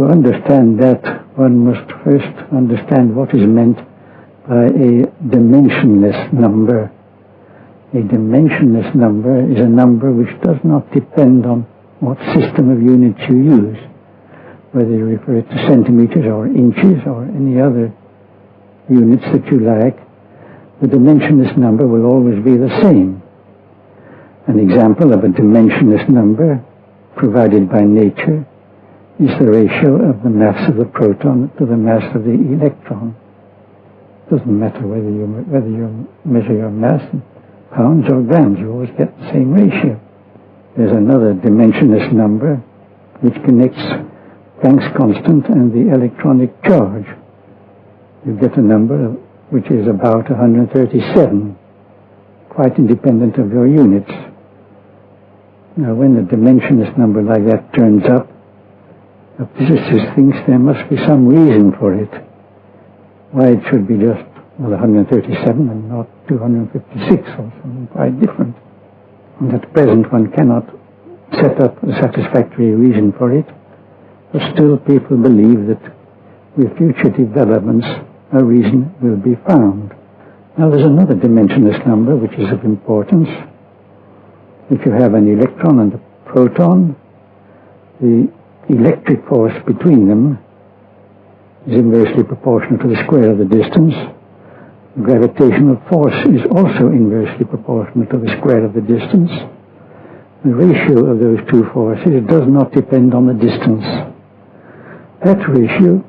To understand that, one must first understand what is meant by a dimensionless number. A dimensionless number is a number which does not depend on what system of units you use, whether you refer it to centimeters or inches or any other units that you like. The dimensionless number will always be the same. An example of a dimensionless number provided by nature is the ratio of the mass of the proton to the mass of the electron. It doesn't matter whether you, whether you measure your mass in pounds or grams, you always get the same ratio. There's another dimensionless number which connects Planck's constant and the electronic charge. You get a number which is about 137, quite independent of your units. Now when a dimensionless number like that turns up, a physicist thinks there must be some reason for it. Why it should be just well, 137 and not 256 or something quite different. And at present one cannot set up a satisfactory reason for it, but still people believe that with future developments a reason will be found. Now there's another dimensionless number which is of importance. If you have an electron and a proton, the electric force between them is inversely proportional to the square of the distance. Gravitational force is also inversely proportional to the square of the distance. The ratio of those two forces does not depend on the distance. That ratio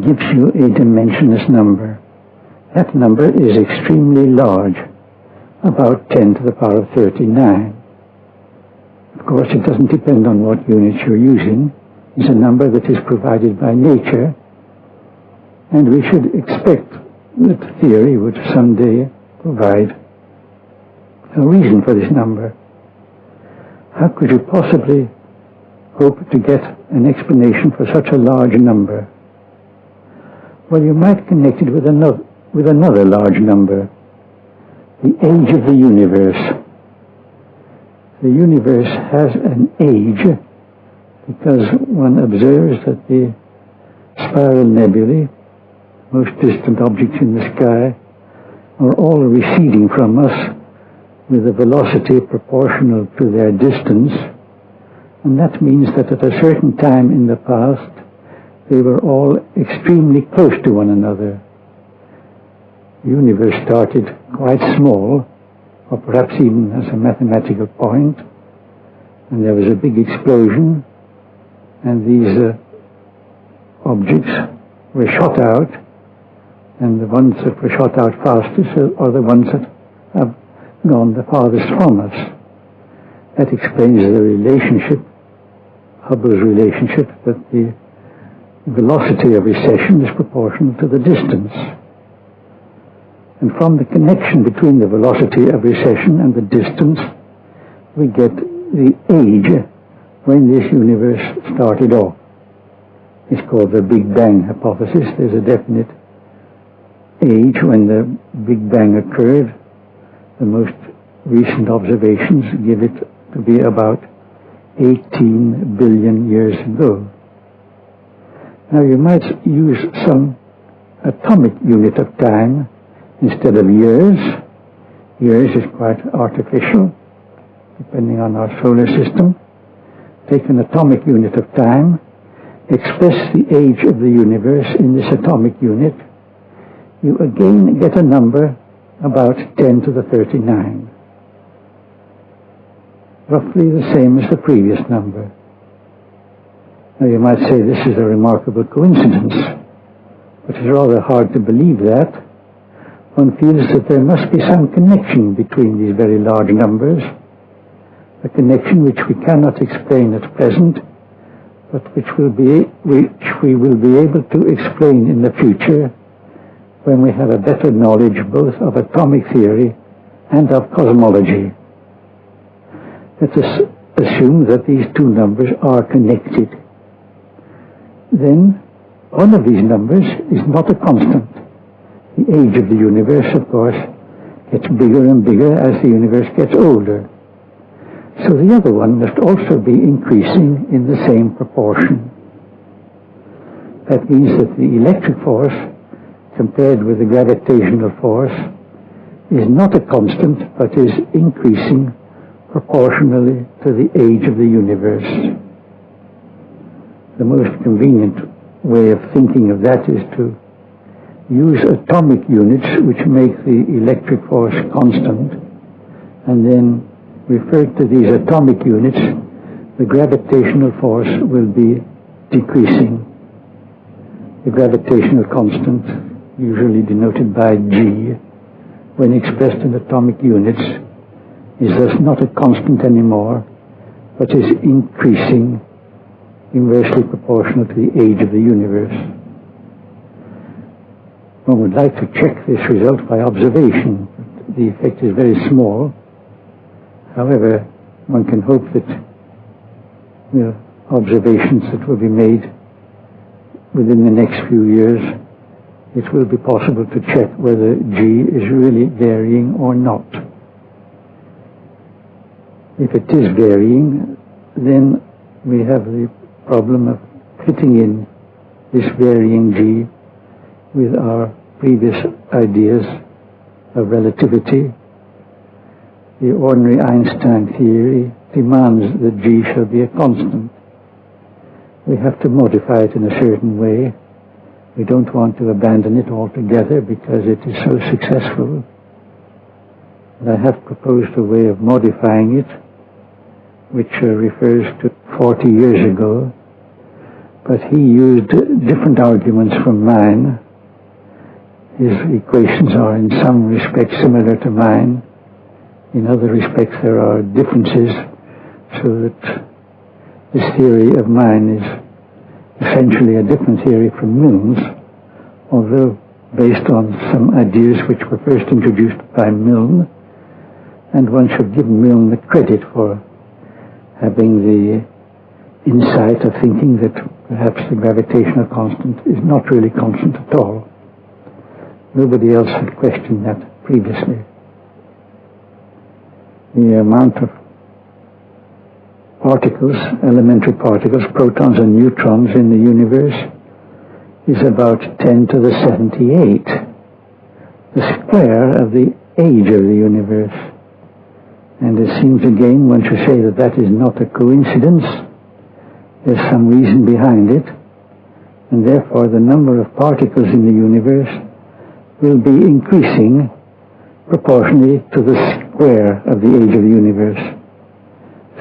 gives you a dimensionless number. That number is extremely large, about 10 to the power of 39. Of course, it doesn't depend on what units you're using. It's a number that is provided by nature, and we should expect that theory would someday provide a reason for this number. How could you possibly hope to get an explanation for such a large number? Well, you might connect it with another, with another large number, the age of the universe the universe has an age because one observes that the spiral nebulae, most distant objects in the sky, are all receding from us with a velocity proportional to their distance. And that means that at a certain time in the past, they were all extremely close to one another. The universe started quite small, or perhaps even as a mathematical point, and there was a big explosion, and these uh, objects were shot out, and the ones that were shot out fastest are the ones that have gone the farthest from us. That explains the relationship, Hubble's relationship, that the velocity of recession is proportional to the distance. And from the connection between the velocity of recession and the distance, we get the age when this universe started off. It's called the Big Bang hypothesis. There's a definite age when the Big Bang occurred. The most recent observations give it to be about 18 billion years ago. Now you might use some atomic unit of time instead of years. Years is quite artificial, depending on our solar system. Take an atomic unit of time, express the age of the universe in this atomic unit, you again get a number about 10 to the 39. Roughly the same as the previous number. Now you might say this is a remarkable coincidence, but it's rather hard to believe that one feels that there must be some connection between these very large numbers, a connection which we cannot explain at present, but which, will be, which we will be able to explain in the future when we have a better knowledge both of atomic theory and of cosmology. Let us assume that these two numbers are connected. Then one of these numbers is not a constant. The age of the universe, of course, gets bigger and bigger as the universe gets older. So the other one must also be increasing in the same proportion. That means that the electric force, compared with the gravitational force, is not a constant, but is increasing proportionally to the age of the universe. The most convenient way of thinking of that is to use atomic units which make the electric force constant and then refer to these atomic units the gravitational force will be decreasing. The gravitational constant, usually denoted by G, when expressed in atomic units, is thus not a constant anymore, but is increasing inversely proportional to the age of the universe. One would like to check this result by observation. The effect is very small. However, one can hope that the observations that will be made within the next few years, it will be possible to check whether G is really varying or not. If it is varying, then we have the problem of fitting in this varying G with our previous ideas of relativity. The ordinary Einstein theory demands that G shall be a constant. We have to modify it in a certain way. We don't want to abandon it altogether because it is so successful. And I have proposed a way of modifying it, which uh, refers to 40 years ago, but he used different arguments from mine. His equations are in some respects similar to mine. In other respects there are differences, so that this theory of mine is essentially a different theory from Milne's, although based on some ideas which were first introduced by Milne, and one should give Milne the credit for having the insight of thinking that perhaps the gravitational constant is not really constant at all. Nobody else had questioned that previously. The amount of particles, elementary particles, protons and neutrons in the universe is about 10 to the 78, the square of the age of the universe. And it seems again one should say that that is not a coincidence, there's some reason behind it, and therefore the number of particles in the universe will be increasing proportionally to the square of the age of the universe.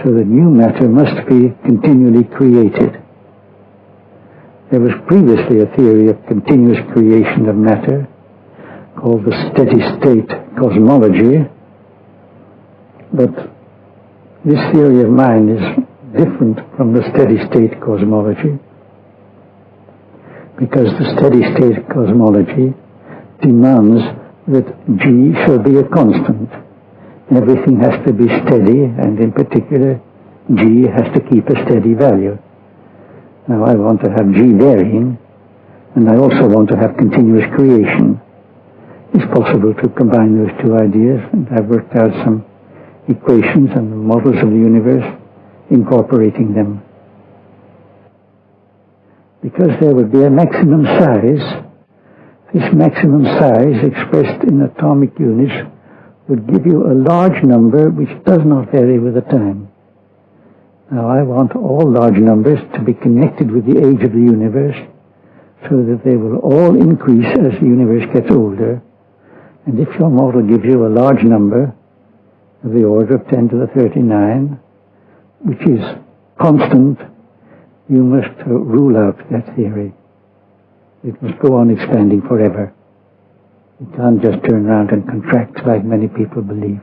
So that new matter must be continually created. There was previously a theory of continuous creation of matter called the steady state cosmology, but this theory of mine is different from the steady state cosmology because the steady state cosmology demands that G shall be a constant. Everything has to be steady, and in particular, G has to keep a steady value. Now I want to have G varying, and I also want to have continuous creation. It's possible to combine those two ideas, and I've worked out some equations and models of the universe incorporating them. Because there would be a maximum size, this maximum size expressed in atomic units would give you a large number which does not vary with the time. Now I want all large numbers to be connected with the age of the universe so that they will all increase as the universe gets older. And if your model gives you a large number of the order of 10 to the 39, which is constant, you must rule out that theory. It must go on expanding forever. It can't just turn around and contract like many people believe.